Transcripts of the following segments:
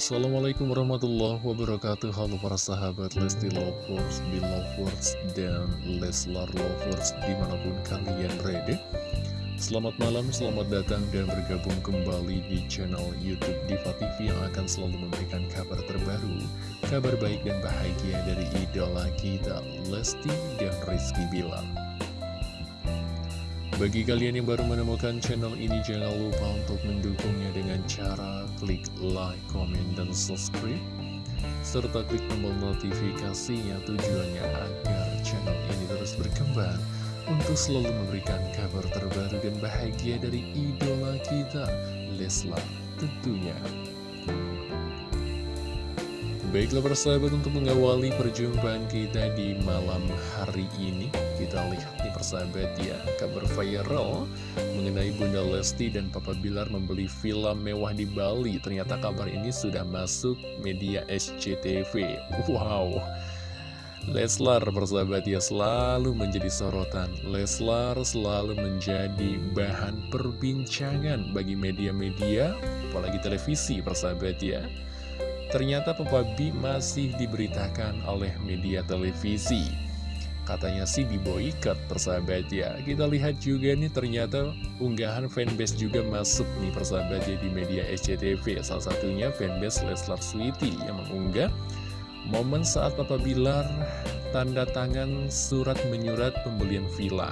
Assalamualaikum warahmatullahi wabarakatuh. Halo para sahabat Lesti Lovers, Belovers, dan Leslar Lovers di mana pun kalian berada. Selamat malam, selamat datang dan bergabung kembali di channel Youtube Diva TV Yang akan selalu memberikan kabar terbaru Kabar baik dan bahagia dari idola kita Lesti dan Rizky Bilar bagi kalian yang baru menemukan channel ini, jangan lupa untuk mendukungnya dengan cara klik like, comment, dan subscribe. Serta klik tombol notifikasinya tujuannya agar channel ini terus berkembang untuk selalu memberikan kabar terbaru dan bahagia dari idola kita, Leslar tentunya. Baiklah persahabat untuk mengawali perjumpaan kita di malam hari ini Kita lihat nih persahabat ya. Kabar viral mengenai Bunda Lesti dan Papa Bilar membeli villa mewah di Bali. Ternyata kabar ini sudah masuk media SCTV Wow. Leslar persahabat ya selalu menjadi sorotan. Leslar selalu menjadi bahan perbincangan bagi media-media apalagi televisi persahabat ya. Ternyata Papa B masih diberitakan oleh media televisi Katanya sih diboikat persahabat ya Kita lihat juga nih ternyata unggahan fanbase juga masuk nih persahabat ya di media SCTV Salah satunya fanbase Leslar Sweety yang mengunggah Momen saat Papa Bilar tanda tangan surat menyurat pembelian villa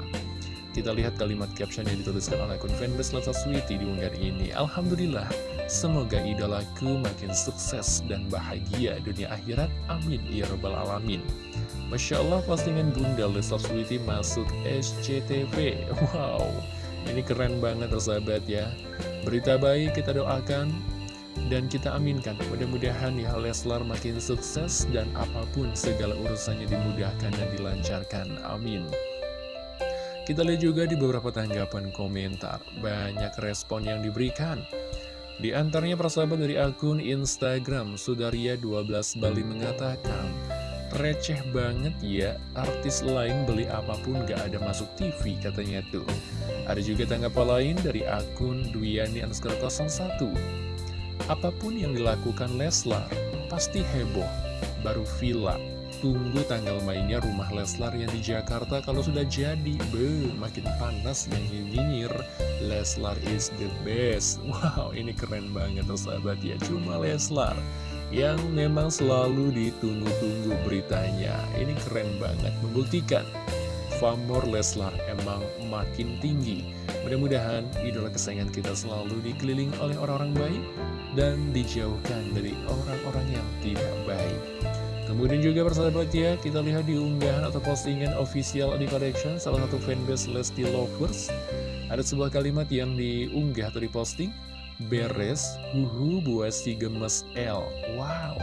kita lihat kalimat caption yang dituliskan oleh akun fanbase Lata Sweety di unggahan ini. Alhamdulillah, semoga idolaku makin sukses dan bahagia dunia akhirat. Amin. Ya Rabbal Alamin. Masya Allah, postingan Bunda Lesta Sweety masuk SCTV. Wow, ini keren banget sahabat ya. Berita baik kita doakan dan kita aminkan mudah-mudahan ya Leslar makin sukses dan apa pun segala urusannya dimudahkan dan dilancarkan amin kita lihat juga di beberapa tanggapan komentar, banyak respon yang diberikan. Di antaranya persahabat dari akun Instagram, Sudaria12 Bali mengatakan, Receh banget ya, artis lain beli apa pun gak ada masuk TV katanya tuh. Ada juga tanggapan lain dari akun Duyani Anskar 01. Apa pun yang dilakukan Leslar, pasti heboh, baru villa, Tunggu tanggal mainnya rumah Leslar yang di Jakarta kalau sudah jadi. Be, makin panas yang nyinyir. Leslar is the best. Wow, ini keren banget tuh sahabat ya. Cuma Leslar yang memang selalu ditunggu-tunggu beritanya. Ini keren banget, membuktikan Famor Leslar emang makin tinggi. Mudah-mudahan idola kesayangan kita selalu dikelilingi oleh orang-orang baik dan dijauhkan dari orang-orang yang tidak baik. Kemudian juga persahabat ya, kita lihat di unggahan atau postingan official di collection salah satu fanbase Lesti Lovers. Ada sebuah kalimat yang diunggah atau diposting, beres, huhu buat si gemes L. Wow,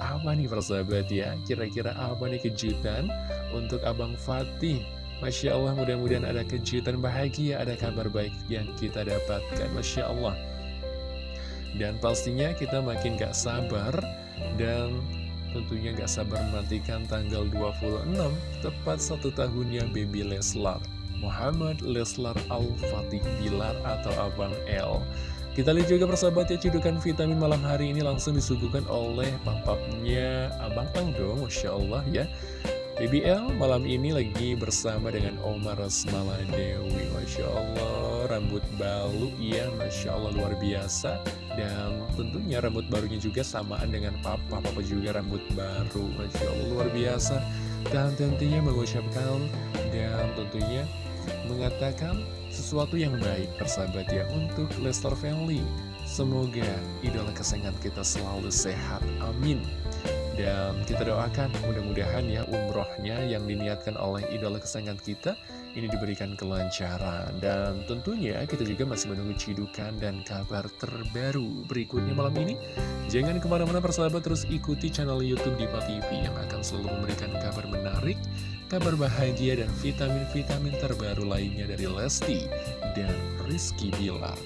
apa nih persahabat ya? Kira-kira apa nih kejutan untuk Abang Fatih? Masya Allah, mudah-mudahan ada kejutan bahagia, ada kabar baik yang kita dapatkan. Masya Allah. Dan pastinya kita makin gak sabar dan Tentunya gak sabar menantikan tanggal 26 Tepat satu tahunnya Baby Leslar Muhammad Leslar Al-Fatih Bilar atau Abang L Kita lihat juga persahabat ya cedukan vitamin malam hari ini langsung disuguhkan oleh papapnya Abang L dong Masya Allah ya. BBL malam ini lagi bersama dengan Omar Rasmala Dewi Masya Allah. Rambut balu ya Masya Allah luar biasa. Dan tentunya rambut barunya juga samaan dengan papa. Papa juga rambut baru Masya Allah luar biasa. Dan tentunya mengucapkan dan tentunya mengatakan sesuatu yang baik persahabat ya Untuk Lester Family. Semoga idola kesayangan kita selalu sehat. Amin dan kita doakan mudah-mudahan ya umrohnya yang diniatkan oleh idola kesayangan kita ini diberikan kelancaran. Dan tentunya kita juga masih menunggu cidukan dan kabar terbaru berikutnya malam ini. Jangan ke mana-mana persahabat terus ikuti channel Youtube Diva TV yang akan selalu memberikan kabar menarik, kabar bahagia dan vitamin-vitamin terbaru lainnya dari Lesti dan Rizky Bilar.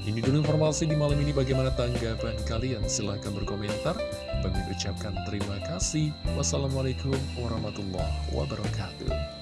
Ini dulu informasi di malam ini bagaimana tanggapan kalian? Silahkan berkomentar. Bagi ucapkan terima kasih. Wassalamualaikum warahmatullahi wabarakatuh.